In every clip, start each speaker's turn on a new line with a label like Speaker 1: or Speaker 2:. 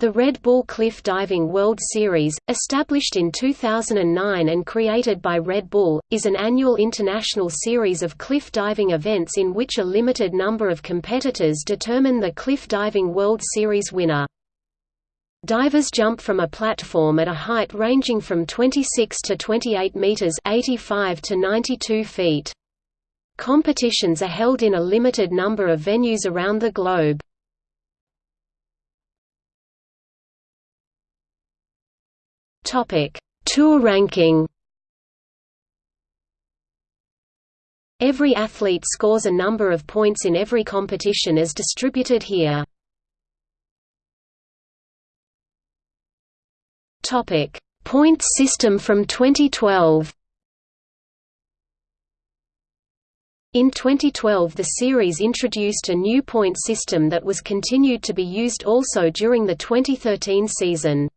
Speaker 1: The Red Bull Cliff Diving World Series, established in 2009 and created by Red Bull, is an annual international series of cliff diving events in which a limited number of competitors determine the Cliff Diving World Series winner. Divers jump from a platform at a height ranging from 26 to 28 meters (85 to 92 feet). Competitions are held in a limited number of venues around the globe. Topic: Tour ranking. Every athlete scores a number of points in every competition as distributed here. Topic: Point system from 2012. In 2012 the series introduced a new point system that was continued to be used also during the 2013 season.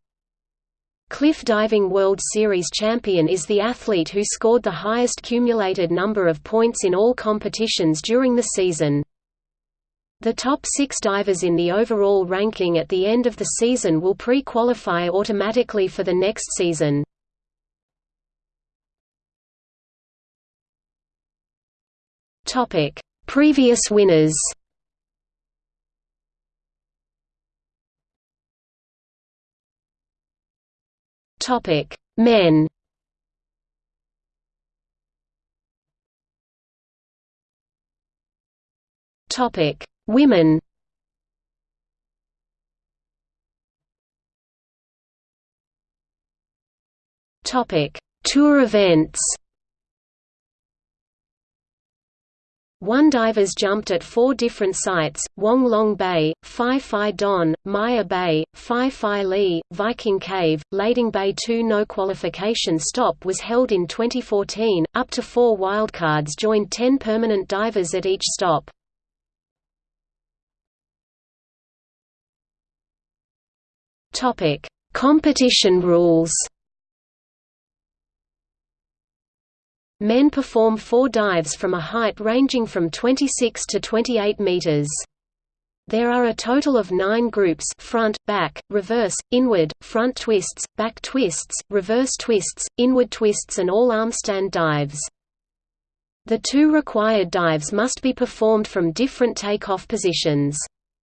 Speaker 1: Cliff Diving World Series champion is the athlete who scored the highest cumulated number of points in all competitions during the season. The top six divers in the overall ranking at the end of the season will pre-qualify automatically for the next season. Previous winners Topic: Men. Topic: Women. Topic: Tour events. One divers jumped at four different sites, Wong Long Bay, Phi Phi Don, Maya Bay, Phi Phi Leh, Viking Cave, Lading Bay 2 No qualification stop was held in 2014, up to four wildcards joined 10 permanent divers at each stop. Competition rules Men perform four dives from a height ranging from 26 to 28 meters. There are a total of nine groups front, back, reverse, inward, front twists, back twists, reverse twists, inward twists and all armstand dives. The two required dives must be performed from different takeoff positions.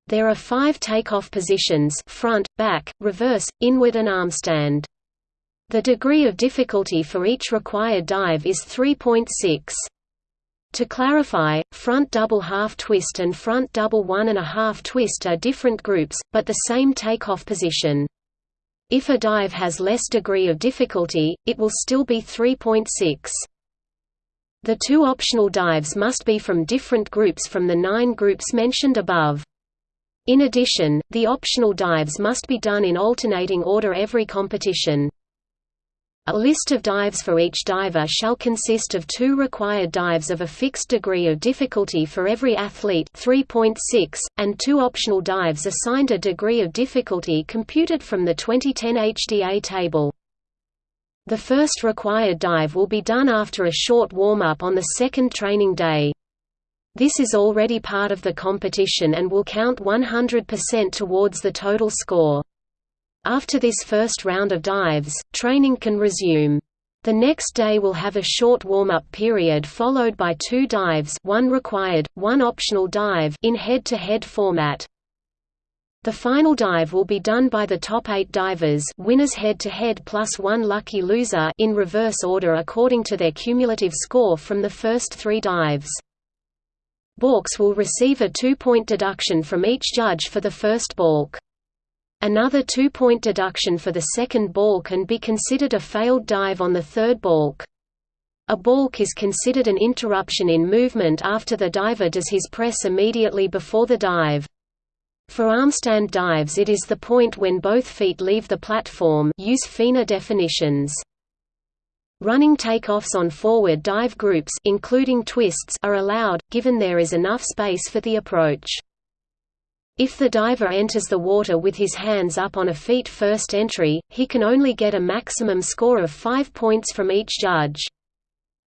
Speaker 1: There are five takeoff positions front, back, reverse, inward and armstand. The degree of difficulty for each required dive is 3.6. To clarify, front double half twist and front double one and a half twist are different groups, but the same takeoff position. If a dive has less degree of difficulty, it will still be 3.6. The two optional dives must be from different groups from the nine groups mentioned above. In addition, the optional dives must be done in alternating order every competition. A list of dives for each diver shall consist of two required dives of a fixed degree of difficulty for every athlete 3.6, and two optional dives assigned a degree of difficulty computed from the 2010 HDA table. The first required dive will be done after a short warm-up on the second training day. This is already part of the competition and will count 100% towards the total score. After this first round of dives, training can resume. The next day will have a short warm-up period followed by two dives one required, one optional dive in head-to-head -head format. The final dive will be done by the top eight divers winners head-to-head -head plus one lucky loser in reverse order according to their cumulative score from the first three dives. Balks will receive a two-point deduction from each judge for the first balk. Another two-point deduction for the second balk can be considered a failed dive on the third balk. A balk is considered an interruption in movement after the diver does his press immediately before the dive. For armstand dives it is the point when both feet leave the platform use FINA definitions. Running takeoffs on forward dive groups including twists are allowed, given there is enough space for the approach. If the diver enters the water with his hands up on a feet-first entry, he can only get a maximum score of 5 points from each judge.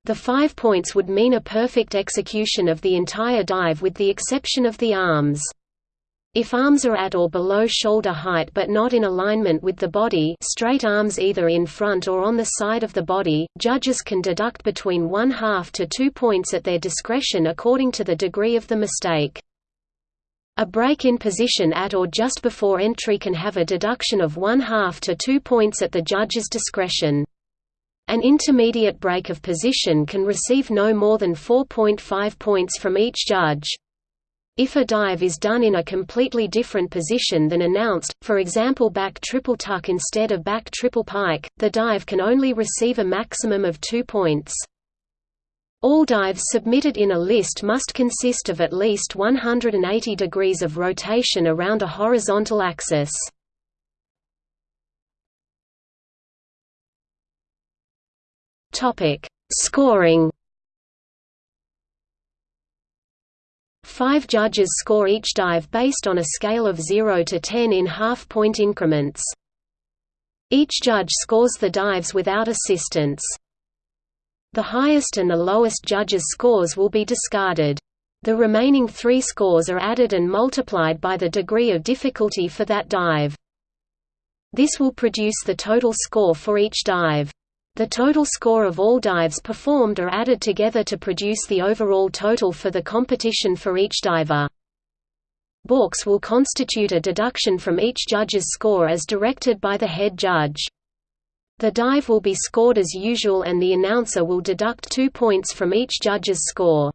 Speaker 1: The 5 points would mean a perfect execution of the entire dive with the exception of the arms. If arms are at or below shoulder height but not in alignment with the body straight arms either in front or on the side of the body, judges can deduct between one half to two points at their discretion according to the degree of the mistake. A break in position at or just before entry can have a deduction of one half to two points at the judge's discretion. An intermediate break of position can receive no more than 4.5 points from each judge. If a dive is done in a completely different position than announced, for example back triple tuck instead of back triple pike, the dive can only receive a maximum of two points. All dives submitted in a list must consist of at least 180 degrees of rotation around a horizontal axis. Scoring Five judges score each dive based on a scale of 0 to 10 in half-point increments. Each judge scores the dives without assistance. The highest and the lowest judges' scores will be discarded. The remaining three scores are added and multiplied by the degree of difficulty for that dive. This will produce the total score for each dive. The total score of all dives performed are added together to produce the overall total for the competition for each diver. Balks will constitute a deduction from each judge's score as directed by the head judge. The dive will be scored as usual and the announcer will deduct two points from each judge's score.